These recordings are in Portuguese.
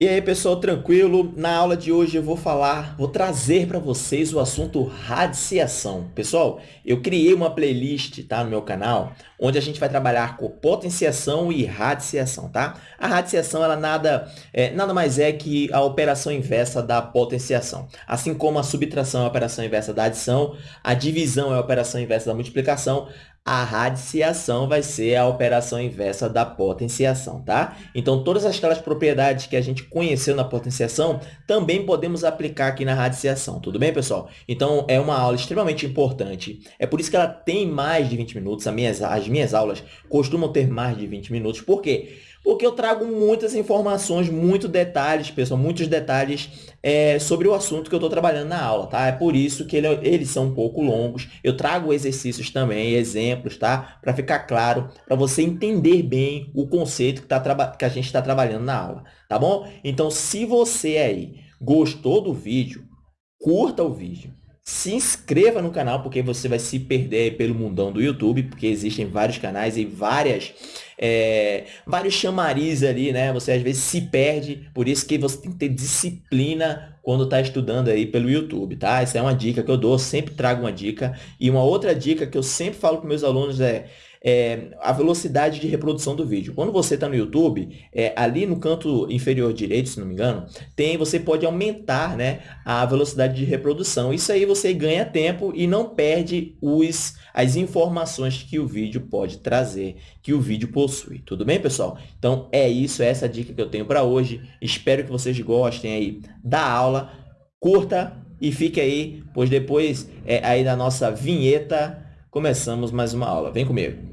E aí, pessoal, tranquilo? Na aula de hoje eu vou falar, vou trazer para vocês o assunto radiciação. Pessoal, eu criei uma playlist, tá, no meu canal, onde a gente vai trabalhar com potenciação e radiciação, tá? A radiciação, ela nada, é, nada mais é que a operação inversa da potenciação. Assim como a subtração é a operação inversa da adição, a divisão é a operação inversa da multiplicação, a radiciação vai ser a operação inversa da potenciação, tá? Então, todas aquelas propriedades que a gente conheceu na potenciação, também podemos aplicar aqui na radiciação, tudo bem, pessoal? Então, é uma aula extremamente importante. É por isso que ela tem mais de 20 minutos. As minhas, as minhas aulas costumam ter mais de 20 minutos. Por quê? Porque eu trago muitas informações, muitos detalhes, pessoal, muitos detalhes é, sobre o assunto que eu estou trabalhando na aula, tá? É por isso que ele, eles são um pouco longos. Eu trago exercícios também, exemplos, tá? Para ficar claro, para você entender bem o conceito que, tá, que a gente está trabalhando na aula, tá bom? Então, se você aí gostou do vídeo, curta o vídeo, se inscreva no canal, porque você vai se perder pelo mundão do YouTube, porque existem vários canais e várias, é, vários chamariz ali, né? Você às vezes se perde, por isso que você tem que ter disciplina quando está estudando aí pelo YouTube, tá? Essa é uma dica que eu dou, sempre trago uma dica. E uma outra dica que eu sempre falo para meus alunos é é, a velocidade de reprodução do vídeo. Quando você está no YouTube, é, ali no canto inferior direito, se não me engano, tem, você pode aumentar né, a velocidade de reprodução. Isso aí você ganha tempo e não perde os, as informações que o vídeo pode trazer, que o vídeo possui. Tudo bem, pessoal? Então, é isso, é essa dica que eu tenho para hoje. Espero que vocês gostem aí da aula. Curta e fique aí, pois depois é, aí da nossa vinheta começamos mais uma aula. Vem comigo.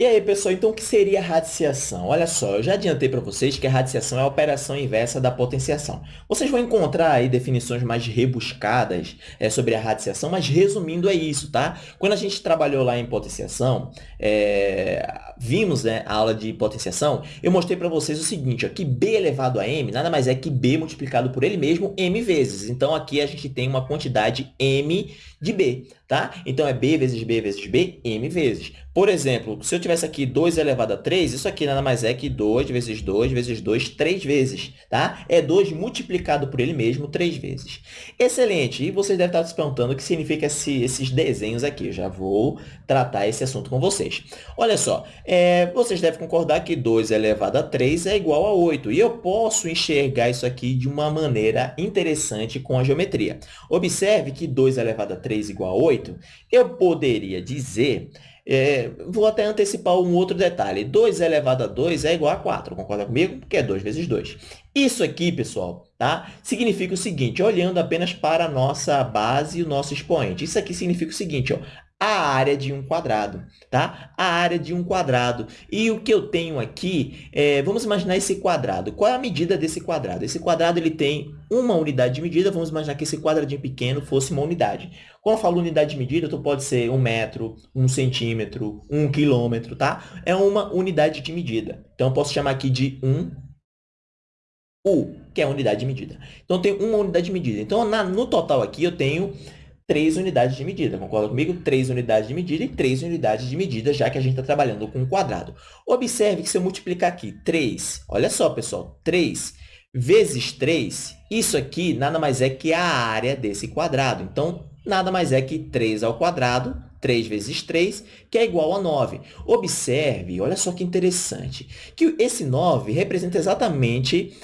E aí, pessoal, então o que seria radiciação? Olha só, eu já adiantei para vocês que a radiciação é a operação inversa da potenciação. Vocês vão encontrar aí definições mais rebuscadas é, sobre a radiciação, mas resumindo é isso, tá? Quando a gente trabalhou lá em potenciação, é, vimos né, a aula de potenciação, eu mostrei para vocês o seguinte, ó, que b elevado a m nada mais é que b multiplicado por ele mesmo m vezes. Então, aqui a gente tem uma quantidade m de b, tá? Então, é b vezes b vezes b, m vezes. Por exemplo, se eu tivesse aqui 2 elevado a 3, isso aqui nada mais é que 2 vezes 2 vezes 2, 3 vezes, tá? É 2 multiplicado por ele mesmo 3 vezes. Excelente! E vocês devem estar se perguntando o que significa esse, esses desenhos aqui. Eu já vou tratar esse assunto com vocês. Olha só, é, vocês devem concordar que 2 elevado a 3 é igual a 8. E eu posso enxergar isso aqui de uma maneira interessante com a geometria. Observe que 2 elevado a 3 igual a 8, eu poderia dizer é, vou até antecipar um outro detalhe. 2 elevado a 2 é igual a 4, concorda comigo? Porque é 2 vezes 2. Isso aqui, pessoal, tá? significa o seguinte, olhando apenas para a nossa base e o nosso expoente. Isso aqui significa o seguinte, ó, a área de um quadrado, tá? A área de um quadrado. E o que eu tenho aqui, é, vamos imaginar esse quadrado. Qual é a medida desse quadrado? Esse quadrado ele tem uma unidade de medida, vamos imaginar que esse quadradinho pequeno fosse uma unidade. Quando eu falo unidade de medida, então pode ser um metro, um centímetro, um quilômetro, tá? É uma unidade de medida. Então, eu posso chamar aqui de 1 U, que é a unidade de medida. Então, tenho uma unidade de medida. Então, na, no total aqui, eu tenho três unidades de medida. Concorda comigo? Três unidades de medida e três unidades de medida, já que a gente está trabalhando com um quadrado. Observe que se eu multiplicar aqui 3, olha só, pessoal, 3 vezes 3, isso aqui nada mais é que a área desse quadrado. Então, nada mais é que 3 ao quadrado, 3 vezes 3, que é igual a 9. Observe, olha só que interessante, que esse 9 representa exatamente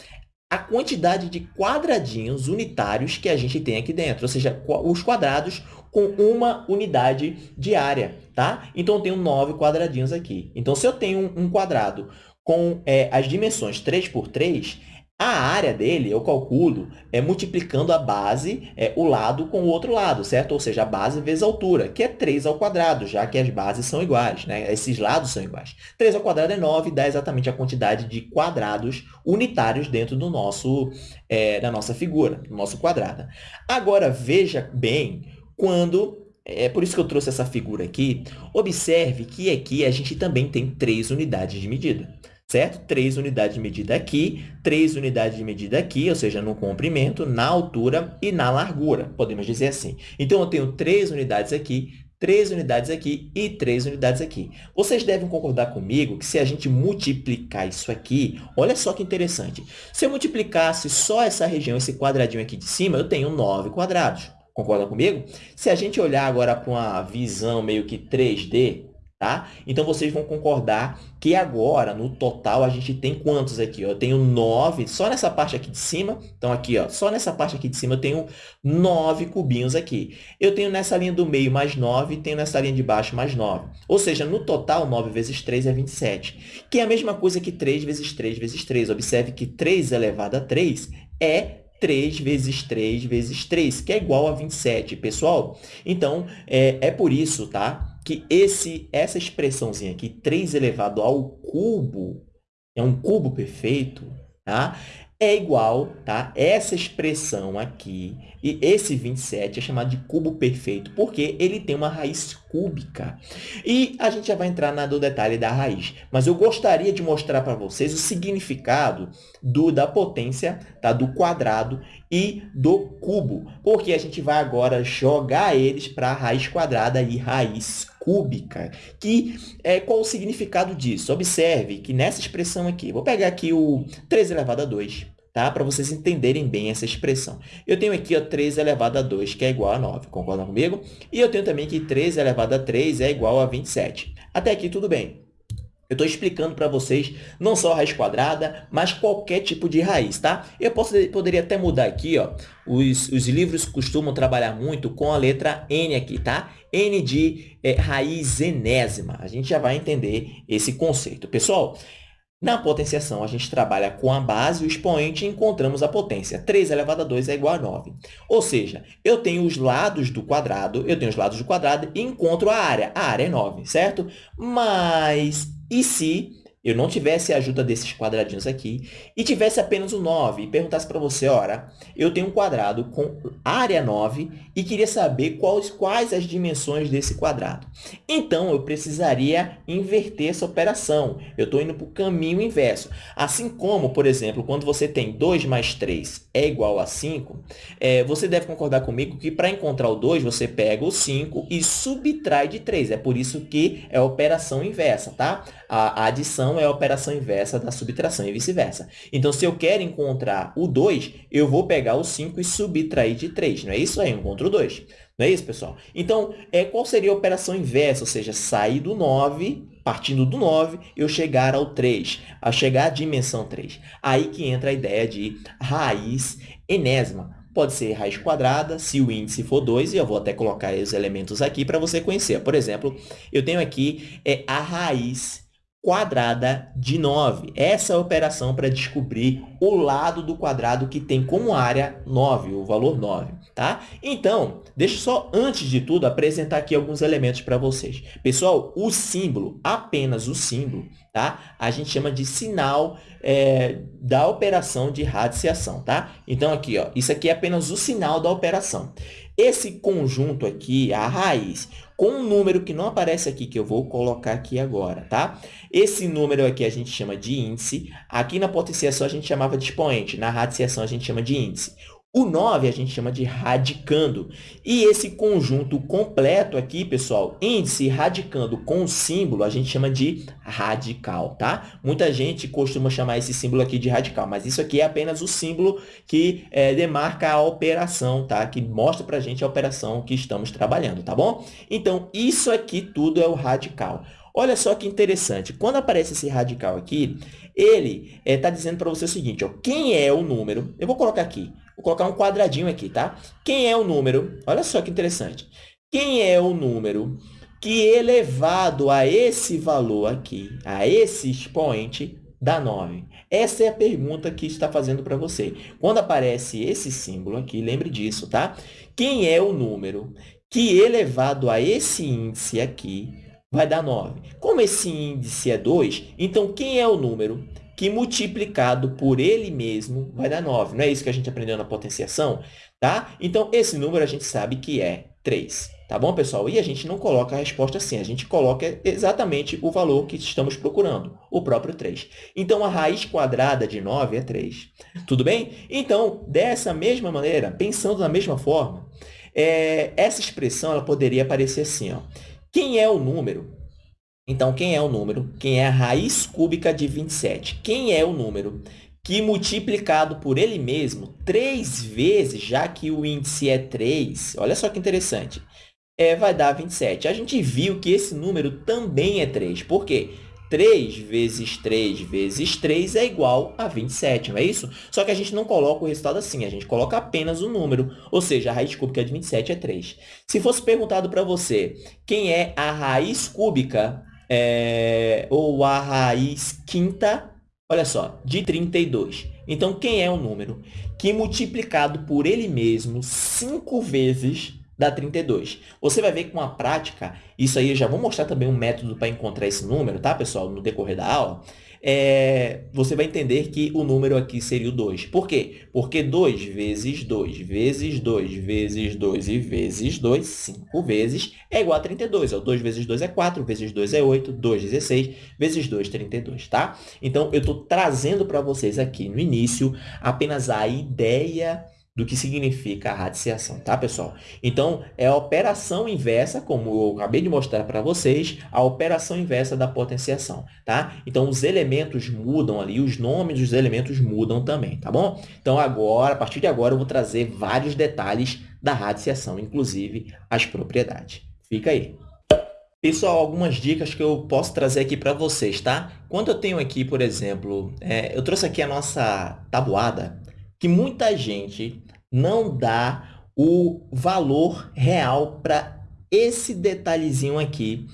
a quantidade de quadradinhos unitários que a gente tem aqui dentro, ou seja, os quadrados com uma unidade de área, tá? Então, eu tenho 9 quadradinhos aqui. Então, se eu tenho um quadrado com é, as dimensões 3 por 3, a área dele, eu calculo, é multiplicando a base, é, o lado com o outro lado, certo? Ou seja, a base vezes a altura, que é 3 ao quadrado, já que as bases são iguais, né? Esses lados são iguais. 3 ao quadrado é 9, dá exatamente a quantidade de quadrados unitários dentro do nosso, é, da nossa figura, do nosso quadrado. Agora, veja bem quando é por isso que eu trouxe essa figura aqui. Observe que aqui a gente também tem três unidades de medida certo? Três unidades de medida aqui, três unidades de medida aqui, ou seja, no comprimento, na altura e na largura, podemos dizer assim. Então, eu tenho três unidades aqui, três unidades aqui e três unidades aqui. Vocês devem concordar comigo que se a gente multiplicar isso aqui, olha só que interessante. Se eu multiplicasse só essa região, esse quadradinho aqui de cima, eu tenho 9 quadrados. Concorda comigo? Se a gente olhar agora para uma visão meio que 3D, Tá? Então, vocês vão concordar que agora, no total, a gente tem quantos aqui? Eu tenho 9, só nessa parte aqui de cima. Então, aqui, ó, só nessa parte aqui de cima, eu tenho 9 cubinhos aqui. Eu tenho nessa linha do meio mais 9 e tenho nessa linha de baixo mais 9. Ou seja, no total, 9 vezes 3 é 27, que é a mesma coisa que 3 vezes 3 vezes 3. Observe que 3 elevado a 3 é 3 vezes 3 vezes 3, que é igual a 27, pessoal. Então, é, é por isso, tá? Que esse, essa expressãozinha aqui, 3 elevado ao cubo, é um cubo perfeito, tá? é igual, tá? Essa expressão aqui, e esse 27 é chamado de cubo perfeito, porque ele tem uma raiz cúbica. E a gente já vai entrar no detalhe da raiz, mas eu gostaria de mostrar para vocês o significado do, da potência tá? do quadrado e do cubo, porque a gente vai agora jogar eles para a raiz quadrada e raiz cúbica, que é qual o significado disso? Observe que nessa expressão aqui, vou pegar aqui o 3 elevado a 2, tá? para vocês entenderem bem essa expressão. Eu tenho aqui ó, 3 elevado a 2, que é igual a 9, concordam comigo? E eu tenho também que 3 elevado a 3 é igual a 27. Até aqui tudo bem. Eu estou explicando para vocês não só a raiz quadrada, mas qualquer tipo de raiz, tá? Eu posso, poderia até mudar aqui, ó. Os, os livros costumam trabalhar muito com a letra N aqui, tá? N de é, raiz enésima. A gente já vai entender esse conceito. Pessoal, na potenciação, a gente trabalha com a base, o expoente, e encontramos a potência. 3 elevado a 2 é igual a 9. Ou seja, eu tenho os lados do quadrado, eu tenho os lados do quadrado e encontro a área. A área é 9, certo? Mas e se eu não tivesse a ajuda desses quadradinhos aqui e tivesse apenas o 9 e perguntasse para você, ora, eu tenho um quadrado com área 9 e queria saber quais, quais as dimensões desse quadrado. Então, eu precisaria inverter essa operação. Eu estou indo para o caminho inverso. Assim como, por exemplo, quando você tem 2 mais 3 é igual a 5, é, você deve concordar comigo que para encontrar o 2, você pega o 5 e subtrai de 3. É por isso que é a operação inversa, tá? A adição é a operação inversa da subtração e vice-versa. Então, se eu quero encontrar o 2, eu vou pegar o 5 e subtrair de 3. Não é isso aí? Eu encontro o 2. Não é isso, pessoal? Então, é, qual seria a operação inversa? Ou seja, sair do 9, partindo do 9, eu chegar ao 3, a chegar à dimensão 3. Aí que entra a ideia de raiz enésima pode ser raiz quadrada, se o índice for 2, e eu vou até colocar os elementos aqui para você conhecer. Por exemplo, eu tenho aqui é, a raiz quadrada de 9. Essa é a operação para descobrir o lado do quadrado que tem como área 9, o valor 9. Tá? Então, deixa só, antes de tudo, apresentar aqui alguns elementos para vocês. Pessoal, o símbolo, apenas o símbolo, tá? a gente chama de sinal é, da operação de radiciação. Tá? Então, aqui, ó, isso aqui é apenas o sinal da operação. Esse conjunto aqui, a raiz, com um número que não aparece aqui, que eu vou colocar aqui agora, tá? Esse número aqui a gente chama de índice. Aqui na potenciação a gente chamava de expoente. Na radiciação a gente chama de índice. O 9 a gente chama de radicando. E esse conjunto completo aqui, pessoal, índice radicando com símbolo, a gente chama de radical, tá? Muita gente costuma chamar esse símbolo aqui de radical, mas isso aqui é apenas o símbolo que é, demarca a operação, tá? Que mostra para a gente a operação que estamos trabalhando, tá bom? Então, isso aqui tudo é o radical. Olha só que interessante. Quando aparece esse radical aqui, ele está é, dizendo para você o seguinte, ó, quem é o número... Eu vou colocar aqui, vou colocar um quadradinho aqui, tá? Quem é o número... Olha só que interessante. Quem é o número que elevado a esse valor aqui, a esse expoente, dá 9? Essa é a pergunta que está fazendo para você. Quando aparece esse símbolo aqui, lembre disso, tá? Quem é o número que elevado a esse índice aqui vai dar 9. Como esse índice é 2, então quem é o número que multiplicado por ele mesmo vai dar 9? Não é isso que a gente aprendeu na potenciação? Tá? Então, esse número a gente sabe que é 3. Tá bom, pessoal? E a gente não coloca a resposta assim, a gente coloca exatamente o valor que estamos procurando, o próprio 3. Então, a raiz quadrada de 9 é 3. Tudo bem? Então, dessa mesma maneira, pensando da mesma forma, É, essa expressão ela poderia aparecer assim. Ó. Quem é o número? Então, quem é o número? Quem é a raiz cúbica de 27? Quem é o número que multiplicado por ele mesmo três vezes, já que o índice é 3, olha só que interessante, é, vai dar 27. A gente viu que esse número também é 3. Por quê? 3 vezes 3 vezes 3 é igual a 27, não é isso? Só que a gente não coloca o resultado assim, a gente coloca apenas o número, ou seja, a raiz cúbica de 27 é 3. Se fosse perguntado para você quem é a raiz cúbica é, ou a raiz quinta, olha só, de 32. Então, quem é o número que multiplicado por ele mesmo 5 vezes dá 32. Você vai ver que com a prática, isso aí eu já vou mostrar também um método para encontrar esse número, tá, pessoal, no decorrer da aula. É, você vai entender que o número aqui seria o 2. Por quê? Porque 2 vezes 2 vezes 2 vezes 2 e vezes 2, 5 vezes, é igual a 32. O 2 vezes 2 é 4, vezes 2 é 8, 2, 16, vezes 2, 32, tá? Então, eu estou trazendo para vocês aqui no início apenas a ideia do que significa a radiciação, tá, pessoal? Então, é a operação inversa, como eu acabei de mostrar para vocês, a operação inversa da potenciação, tá? Então, os elementos mudam ali, os nomes dos elementos mudam também, tá bom? Então, agora, a partir de agora, eu vou trazer vários detalhes da radiciação, inclusive as propriedades. Fica aí. Pessoal, algumas dicas que eu posso trazer aqui para vocês, tá? Quando eu tenho aqui, por exemplo, é, eu trouxe aqui a nossa tabuada, que muita gente não dá o valor real para esse detalhezinho aqui,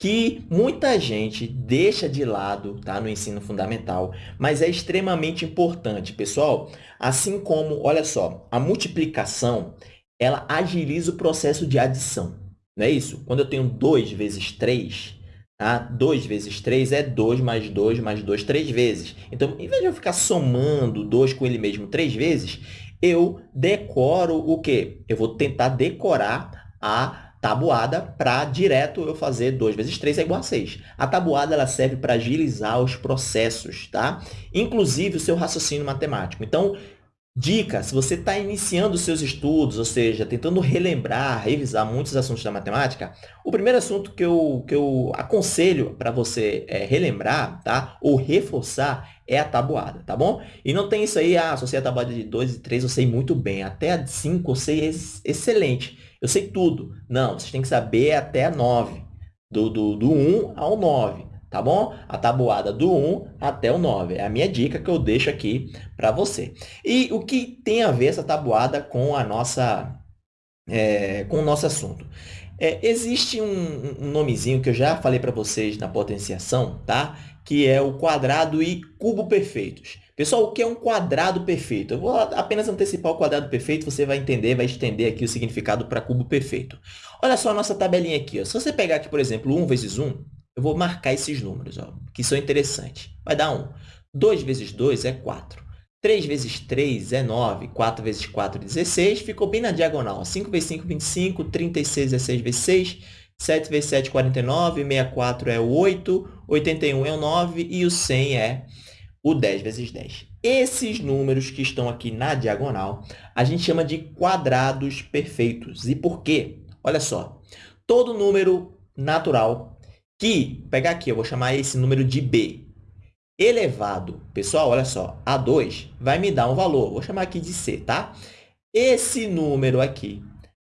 que muita gente deixa de lado tá, no ensino fundamental, mas é extremamente importante, pessoal. Assim como, olha só, a multiplicação, ela agiliza o processo de adição, não é isso? Quando eu tenho 2 vezes 3, Tá? 2 vezes 3 é 2 mais 2 mais 2 três vezes. Então, em vez de eu ficar somando 2 com ele mesmo três vezes, eu decoro o quê? Eu vou tentar decorar a tabuada para direto eu fazer 2 vezes 3 é igual a 6. A tabuada ela serve para agilizar os processos, tá? inclusive o seu raciocínio matemático. Então, Dica, se você está iniciando seus estudos, ou seja, tentando relembrar, revisar muitos assuntos da matemática, o primeiro assunto que eu, que eu aconselho para você é, relembrar, tá? Ou reforçar é a tabuada, tá bom? E não tem isso aí, ah, só sei a tabuada de 2 e 3, eu sei muito bem. Até a 5 eu sei ex excelente. Eu sei tudo. Não, vocês têm que saber até a 9. Do, do, do 1 ao 9 tá bom? A tabuada do 1 até o 9. É a minha dica que eu deixo aqui para você. E o que tem a ver essa tabuada com a nossa é, com o nosso assunto? É, existe um, um nomezinho que eu já falei para vocês na potenciação, tá? Que é o quadrado e cubo perfeitos. Pessoal, o que é um quadrado perfeito? Eu vou apenas antecipar o quadrado perfeito, você vai entender, vai estender aqui o significado para cubo perfeito. Olha só a nossa tabelinha aqui. Ó. Se você pegar aqui, por exemplo, 1 vezes 1, eu vou marcar esses números, ó, que são interessantes. Vai dar 1. 2 vezes 2 é 4. 3 vezes 3 é 9. 4 vezes 4 é 16. Ficou bem na diagonal. 5 vezes 5, 25. 36 é 6 vezes 6. 7 vezes 7, 49. 64 é 8. 81 é o 9. E o 100 é o 10 vezes 10. Esses números que estão aqui na diagonal, a gente chama de quadrados perfeitos. E por quê? Olha só. Todo número natural que, pegar aqui, eu vou chamar esse número de b, elevado, pessoal, olha só, a 2 vai me dar um valor, vou chamar aqui de c, tá? Esse número aqui,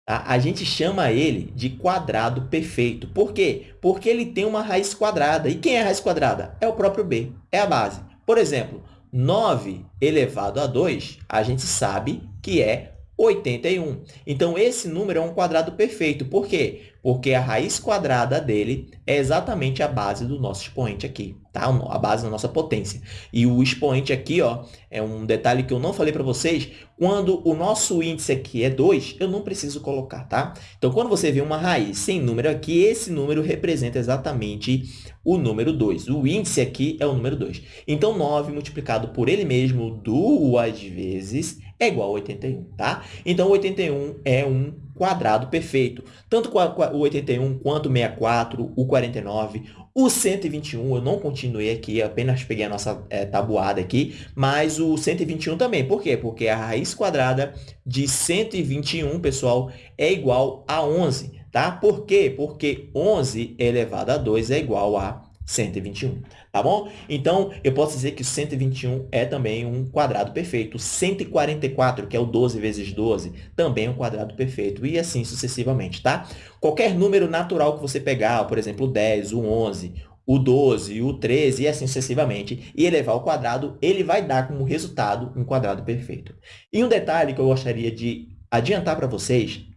tá? a gente chama ele de quadrado perfeito. Por quê? Porque ele tem uma raiz quadrada. E quem é a raiz quadrada? É o próprio b, é a base. Por exemplo, 9 elevado a 2, a gente sabe que é 81. Então, esse número é um quadrado perfeito. Por quê? Porque a raiz quadrada dele é exatamente a base do nosso expoente aqui, tá? A base da nossa potência. E o expoente aqui, ó, é um detalhe que eu não falei para vocês. Quando o nosso índice aqui é 2, eu não preciso colocar, tá? Então, quando você vê uma raiz sem número aqui, esse número representa exatamente o número 2. O índice aqui é o número 2. Então, 9 multiplicado por ele mesmo duas vezes é igual a 81, tá? Então, 81 é um quadrado perfeito. Tanto o 81 quanto o 64, o 49, o 121, eu não continuei aqui, apenas peguei a nossa é, tabuada aqui, mas o 121 também. Por quê? Porque a raiz quadrada de 121, pessoal, é igual a 11, tá? Por quê? Porque 11 elevado a 2 é igual a 121, tá bom? Então, eu posso dizer que o 121 é também um quadrado perfeito. 144, que é o 12 vezes 12, também é um quadrado perfeito. E assim sucessivamente, tá? Qualquer número natural que você pegar, por exemplo, o 10, o 11, o 12, o 13 e assim sucessivamente, e elevar ao quadrado, ele vai dar como resultado um quadrado perfeito. E um detalhe que eu gostaria de adiantar para vocês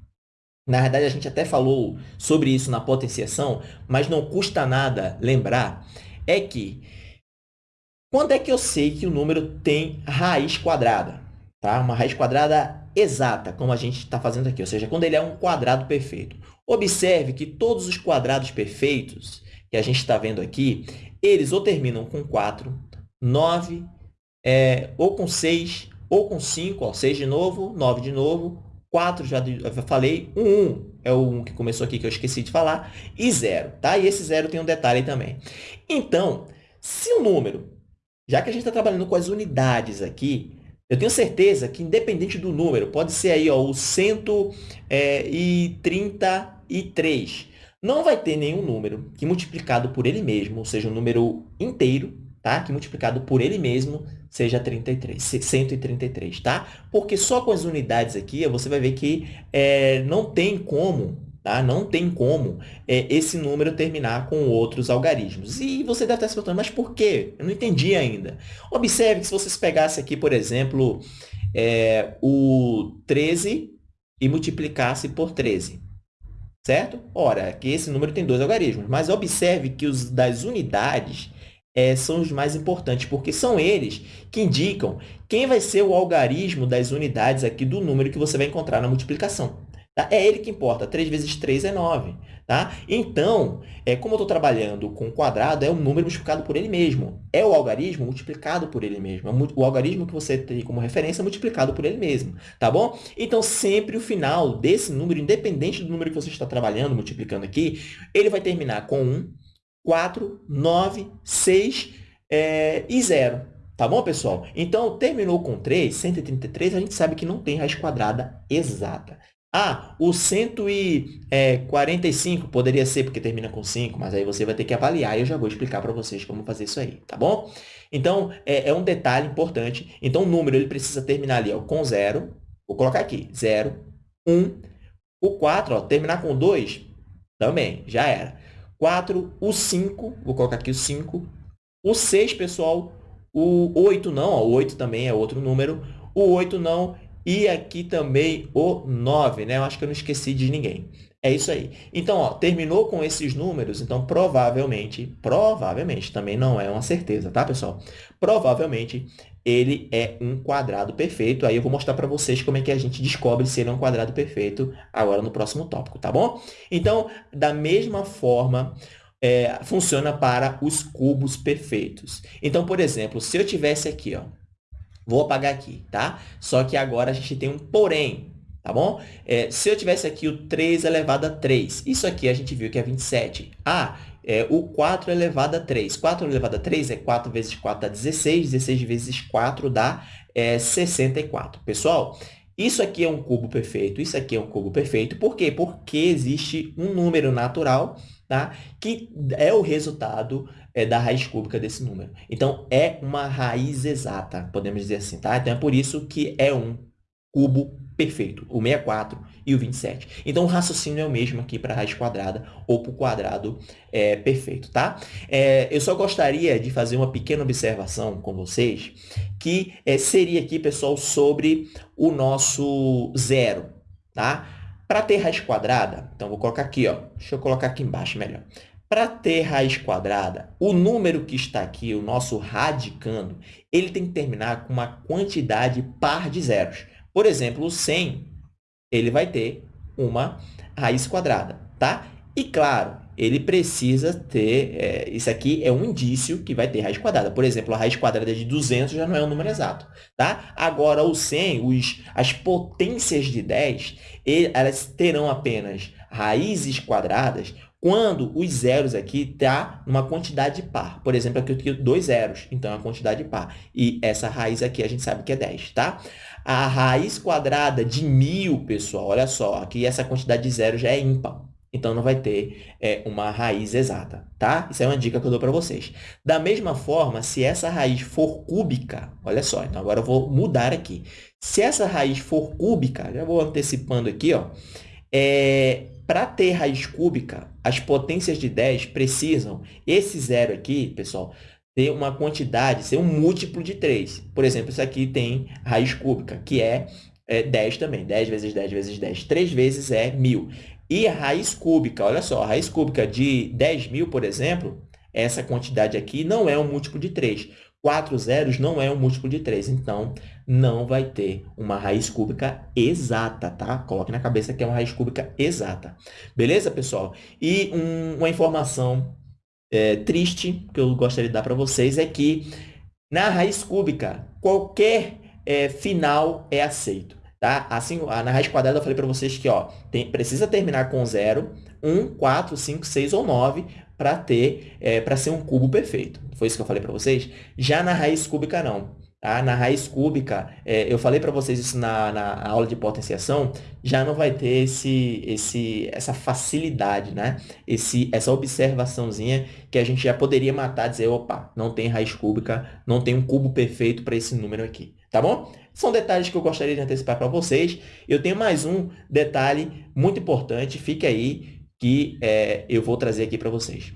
na verdade, a gente até falou sobre isso na potenciação, mas não custa nada lembrar, é que quando é que eu sei que o número tem raiz quadrada? Tá? Uma raiz quadrada exata, como a gente está fazendo aqui, ou seja, quando ele é um quadrado perfeito. Observe que todos os quadrados perfeitos que a gente está vendo aqui, eles ou terminam com 4, 9, é, ou com 6, ou com 5, ó, 6 de novo, 9 de novo, 4 já, falei, o 1 é 1 que começou aqui, que eu esqueci de falar, e 0, tá? E esse 0 tem um detalhe também. Então, se o número, já que a gente está trabalhando com as unidades aqui, eu tenho certeza que, independente do número, pode ser aí ó, o 133, não vai ter nenhum número que multiplicado por ele mesmo, ou seja, um número inteiro, tá? que multiplicado por ele mesmo seja 33, 133, tá? Porque só com as unidades aqui, você vai ver que é, não tem como, tá? Não tem como é, esse número terminar com outros algarismos. E você deve estar se perguntando, mas por quê? Eu não entendi ainda. Observe que se vocês pegassem aqui, por exemplo, é, o 13 e multiplicasse por 13, certo? Ora, aqui esse número tem dois algarismos, mas observe que os das unidades é, são os mais importantes, porque são eles que indicam quem vai ser o algarismo das unidades aqui do número que você vai encontrar na multiplicação. Tá? É ele que importa. 3 vezes 3 é 9. Tá? Então, é, como eu estou trabalhando com quadrado, é um número multiplicado por ele mesmo. É o algarismo multiplicado por ele mesmo. É o algarismo que você tem como referência multiplicado por ele mesmo. Tá bom? Então, sempre o final desse número, independente do número que você está trabalhando, multiplicando aqui, ele vai terminar com 1, 4, 9, 6 é, e 0. Tá bom, pessoal? Então, terminou com 3, 133, a gente sabe que não tem raiz quadrada exata. Ah, o 145 poderia ser porque termina com 5, mas aí você vai ter que avaliar e eu já vou explicar para vocês como fazer isso aí, tá bom? Então, é, é, um detalhe importante. Então, o número ele precisa terminar ali ó, com 0. Vou colocar aqui, 0, 1. O 4, ó, terminar com 2, também, já era. 4, o 5, vou colocar aqui o 5. O 6, pessoal, o 8 não, ó, o 8 também é outro número. O 8 não, e aqui também o 9, né? Eu acho que eu não esqueci de ninguém. É isso aí. Então, ó, terminou com esses números, então provavelmente, provavelmente, também não é uma certeza, tá, pessoal? Provavelmente ele é um quadrado perfeito. Aí eu vou mostrar para vocês como é que a gente descobre se ele é um quadrado perfeito agora no próximo tópico, tá bom? Então, da mesma forma, é, funciona para os cubos perfeitos. Então, por exemplo, se eu tivesse aqui, ó, vou apagar aqui, tá? Só que agora a gente tem um porém, tá bom? É, se eu tivesse aqui o 3 elevado a 3, isso aqui a gente viu que é 27. Ah, é, o 4 elevado a 3. 4 elevado a 3 é 4 vezes 4 dá 16. 16 vezes 4 dá é, 64. Pessoal, isso aqui é um cubo perfeito. Isso aqui é um cubo perfeito. Por quê? Porque existe um número natural tá? que é o resultado é, da raiz cúbica desse número. Então, é uma raiz exata, podemos dizer assim. Tá? Então, é por isso que é um cubo perfeito, o 64 e o 27. Então, o raciocínio é o mesmo aqui para a raiz quadrada ou para o quadrado é, perfeito, tá? É, eu só gostaria de fazer uma pequena observação com vocês, que é, seria aqui, pessoal, sobre o nosso zero, tá? Para ter raiz quadrada, então, vou colocar aqui, ó, deixa eu colocar aqui embaixo melhor. Para ter raiz quadrada, o número que está aqui, o nosso radicando, ele tem que terminar com uma quantidade par de zeros. Por exemplo, o 100, ele vai ter uma raiz quadrada, tá? E, claro, ele precisa ter, é, isso aqui é um indício que vai ter raiz quadrada. Por exemplo, a raiz quadrada de 200 já não é um número exato, tá? Agora, o 100, os, as potências de 10, elas terão apenas raízes quadradas quando os zeros aqui tá numa quantidade par. Por exemplo, aqui eu tenho dois zeros, então é uma quantidade par. E essa raiz aqui a gente sabe que é 10, tá? A raiz quadrada de mil, pessoal, olha só, aqui essa quantidade de zeros já é ímpar. Então, não vai ter é, uma raiz exata, tá? Isso é uma dica que eu dou para vocês. Da mesma forma, se essa raiz for cúbica, olha só, então agora eu vou mudar aqui. Se essa raiz for cúbica, já vou antecipando aqui, ó, é, para ter raiz cúbica, as potências de 10 precisam, esse zero aqui, pessoal, ter uma quantidade, ser um múltiplo de 3. Por exemplo, isso aqui tem raiz cúbica, que é, é 10 também. 10 vezes 10 vezes 10. 3 vezes é 1.000. E a raiz cúbica, olha só, a raiz cúbica de 10 mil, por exemplo, essa quantidade aqui não é um múltiplo de 3. 4 zeros não é um múltiplo de 3, então não vai ter uma raiz cúbica exata, tá? Coloque na cabeça que é uma raiz cúbica exata. Beleza, pessoal? E um, uma informação é, triste que eu gostaria de dar para vocês é que na raiz cúbica, qualquer é, final é aceito. Tá? Assim, na raiz quadrada eu falei para vocês que ó, tem, precisa terminar com 0, 1, 4, 5, 6 ou 9 para ter é, para ser um cubo perfeito. Foi isso que eu falei para vocês? Já na raiz cúbica não. Tá? Na raiz cúbica, é, eu falei para vocês isso na, na aula de potenciação, já não vai ter esse, esse, essa facilidade, né? esse, essa observaçãozinha que a gente já poderia matar, dizer, opa, não tem raiz cúbica, não tem um cubo perfeito para esse número aqui, tá bom? São detalhes que eu gostaria de antecipar para vocês. Eu tenho mais um detalhe muito importante, fique aí, que é, eu vou trazer aqui para vocês.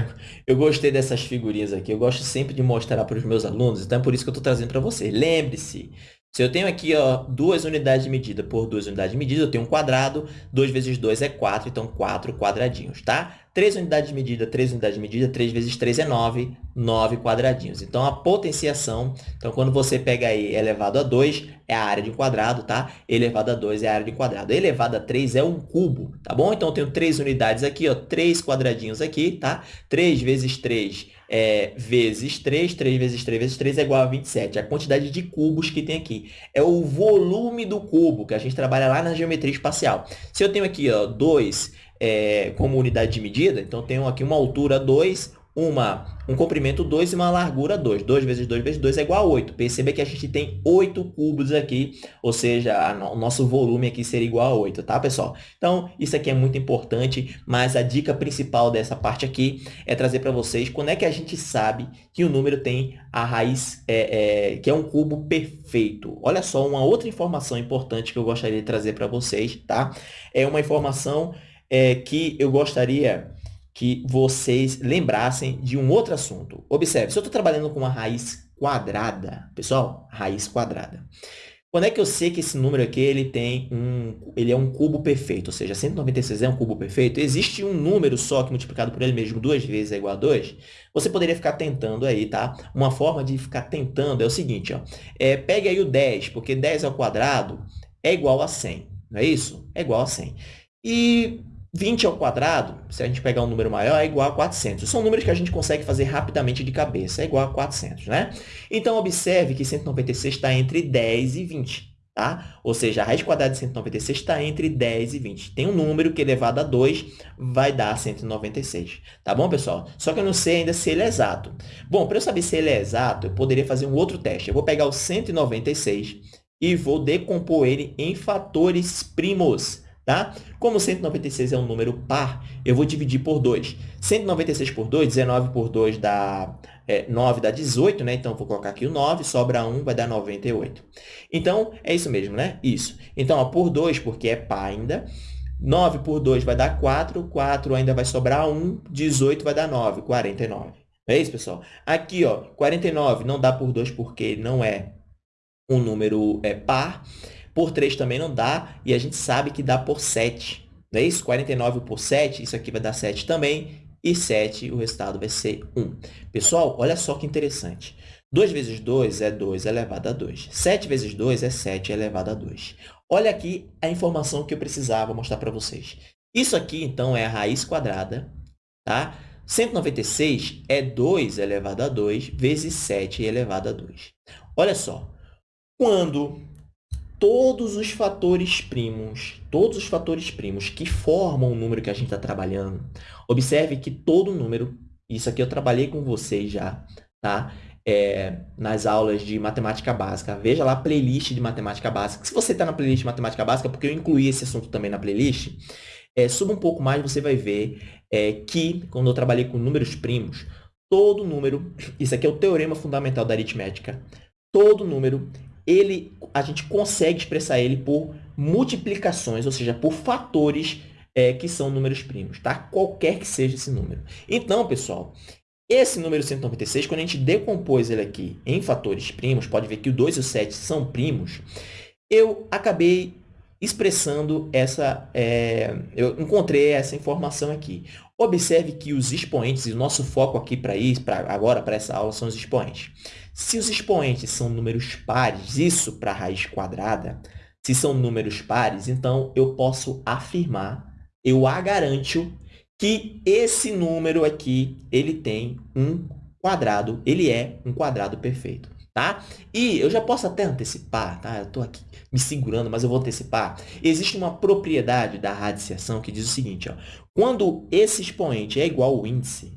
eu gostei dessas figurinhas aqui. Eu gosto sempre de mostrar para os meus alunos, então é por isso que eu estou trazendo para vocês. Lembre-se, se eu tenho aqui ó, duas unidades de medida por duas unidades de medida, eu tenho um quadrado, 2 vezes 2 é 4, então 4 quadradinhos, tá? 3 unidades de medida, 3 unidades de medida, 3 vezes 3 é 9, 9 quadradinhos. Então, a potenciação, então, quando você pega aí elevado a 2, é a área de um quadrado, tá? Elevado a 2 é a área de um quadrado. Elevado a 3 é um cubo, tá bom? Então, eu tenho 3 unidades aqui, ó, 3 quadradinhos aqui, tá? 3 vezes 3 é, vezes 3, 3 vezes 3 vezes 3 é igual a 27. A quantidade de cubos que tem aqui. É o volume do cubo, que a gente trabalha lá na geometria espacial. Se eu tenho aqui ó, 2 é, como unidade de medida, então tenho aqui uma altura 2, uma, um comprimento 2 e uma largura 2. 2 vezes 2 vezes 2 é igual a 8. Perceba que a gente tem 8 cubos aqui, ou seja, o nosso volume aqui seria igual a 8, tá, pessoal? Então, isso aqui é muito importante, mas a dica principal dessa parte aqui é trazer para vocês quando é que a gente sabe que o número tem a raiz, é, é, que é um cubo perfeito. Olha só, uma outra informação importante que eu gostaria de trazer para vocês, tá? É uma informação é, que eu gostaria que vocês lembrassem de um outro assunto. Observe, se eu estou trabalhando com uma raiz quadrada, pessoal, raiz quadrada. Quando é que eu sei que esse número aqui ele tem um, ele é um cubo perfeito? Ou seja, 196 é um cubo perfeito? Existe um número só que multiplicado por ele mesmo duas vezes é igual a 2? Você poderia ficar tentando aí, tá? Uma forma de ficar tentando é o seguinte, ó. É, pegue aí o 10, porque 10 ao quadrado é igual a 100, não é isso? É igual a 100. E 20 ao quadrado, se a gente pegar um número maior, é igual a 400. São números que a gente consegue fazer rapidamente de cabeça, é igual a 400, né? Então, observe que 196 está entre 10 e 20, tá? Ou seja, a raiz quadrada de 196 está entre 10 e 20. Tem um número que elevado a 2 vai dar 196, tá bom, pessoal? Só que eu não sei ainda se ele é exato. Bom, para eu saber se ele é exato, eu poderia fazer um outro teste. Eu vou pegar o 196 e vou decompor ele em fatores primos. Tá? Como 196 é um número par, eu vou dividir por 2. 196 por 2, 19 por 2 dá é, 9, dá 18, né? Então, vou colocar aqui o 9, sobra 1, vai dar 98. Então, é isso mesmo, né? Isso. Então, ó, por 2, porque é par ainda. 9 por 2 vai dar 4, 4 ainda vai sobrar 1, 18 vai dar 9, 49. É isso, pessoal? Aqui, ó, 49 não dá por 2 porque não é um número é, par. Por 3 também não dá, e a gente sabe que dá por 7. Não é isso? 49 por 7, isso aqui vai dar 7 também, e 7, o resultado vai ser 1. Pessoal, olha só que interessante. 2 vezes 2 é 2 elevado a 2. 7 vezes 2 é 7 elevado a 2. Olha aqui a informação que eu precisava mostrar para vocês. Isso aqui, então, é a raiz quadrada, tá? 196 é 2 elevado a 2 vezes 7 elevado a 2. Olha só, quando todos os fatores primos, todos os fatores primos que formam o número que a gente está trabalhando, observe que todo número, isso aqui eu trabalhei com vocês já, tá? É, nas aulas de matemática básica. Veja lá a playlist de matemática básica. Se você está na playlist de matemática básica, porque eu incluí esse assunto também na playlist, é, suba um pouco mais, você vai ver é, que, quando eu trabalhei com números primos, todo número, isso aqui é o teorema fundamental da aritmética, todo número, ele, a gente consegue expressar ele por multiplicações, ou seja, por fatores é, que são números primos, tá? Qualquer que seja esse número. Então, pessoal, esse número 196, quando a gente decompôs ele aqui em fatores primos, pode ver que o 2 e o 7 são primos, eu acabei expressando essa... É, eu encontrei essa informação aqui. Observe que os expoentes, e o nosso foco aqui para isso, agora para essa aula, são os expoentes. Se os expoentes são números pares, isso para a raiz quadrada, se são números pares, então eu posso afirmar, eu a garanto, que esse número aqui, ele tem um quadrado, ele é um quadrado perfeito, tá? E eu já posso até antecipar, tá? Eu estou aqui me segurando, mas eu vou antecipar. Existe uma propriedade da radiciação que diz o seguinte, ó, quando esse expoente é igual ao índice,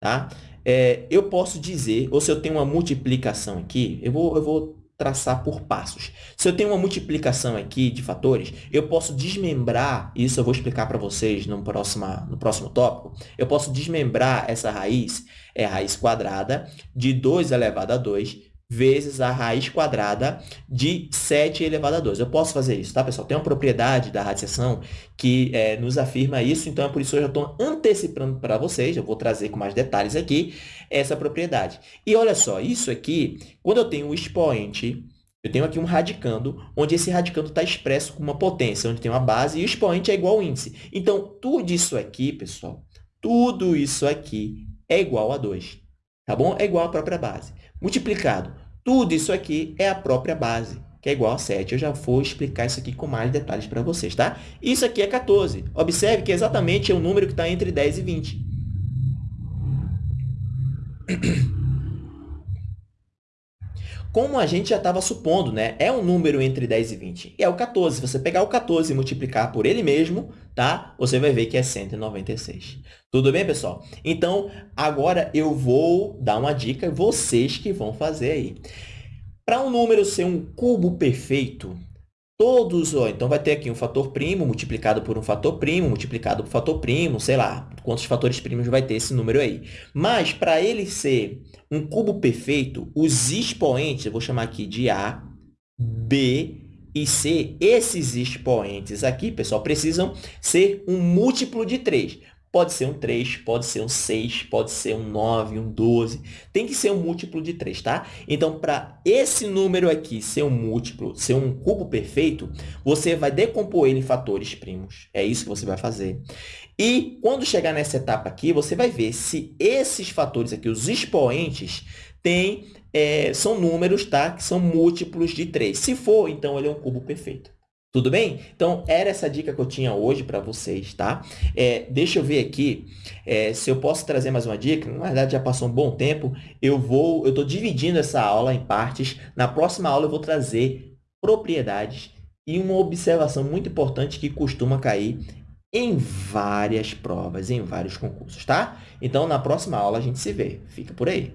tá? É, eu posso dizer, ou se eu tenho uma multiplicação aqui, eu vou, eu vou traçar por passos. Se eu tenho uma multiplicação aqui de fatores, eu posso desmembrar, isso eu vou explicar para vocês no próximo, no próximo tópico, eu posso desmembrar essa raiz, é a raiz quadrada, de 2 elevado a 2, vezes a raiz quadrada de 7 elevado a 2. Eu posso fazer isso, tá, pessoal? Tem uma propriedade da radiação que é, nos afirma isso, então é por isso que eu já estou antecipando para vocês, eu vou trazer com mais detalhes aqui essa propriedade. E olha só, isso aqui, quando eu tenho um expoente, eu tenho aqui um radicando, onde esse radicando está expresso com uma potência, onde tem uma base, e o expoente é igual ao índice. Então, tudo isso aqui, pessoal, tudo isso aqui é igual a 2, tá bom? É igual à própria base. Multiplicado tudo isso aqui é a própria base, que é igual a 7. Eu já vou explicar isso aqui com mais detalhes para vocês, tá? Isso aqui é 14. Observe que exatamente é o número que está entre 10 e 20. Como a gente já estava supondo, né? É um número entre 10 e 20. E é o 14. Se você pegar o 14 e multiplicar por ele mesmo, tá? Você vai ver que é 196. Tudo bem, pessoal? Então, agora eu vou dar uma dica, vocês que vão fazer aí. Para um número ser um cubo perfeito, todos, ó, então vai ter aqui um fator primo multiplicado por um fator primo, multiplicado por fator primo, sei lá, quantos fatores primos vai ter esse número aí. Mas, para ele ser um cubo perfeito, os expoentes, eu vou chamar aqui de A, B e C, esses expoentes aqui, pessoal, precisam ser um múltiplo de 3. Pode ser um 3, pode ser um 6, pode ser um 9, um 12. Tem que ser um múltiplo de 3, tá? Então, para esse número aqui ser um múltiplo, ser um cubo perfeito, você vai decompor ele em fatores primos. É isso que você vai fazer. E quando chegar nessa etapa aqui, você vai ver se esses fatores aqui, os expoentes, têm, é, são números tá? que são múltiplos de 3. Se for, então ele é um cubo perfeito. Tudo bem? Então, era essa dica que eu tinha hoje para vocês, tá? É, deixa eu ver aqui é, se eu posso trazer mais uma dica. Na verdade, já passou um bom tempo. Eu vou, eu estou dividindo essa aula em partes. Na próxima aula, eu vou trazer propriedades e uma observação muito importante que costuma cair em várias provas, em vários concursos, tá? Então, na próxima aula, a gente se vê. Fica por aí.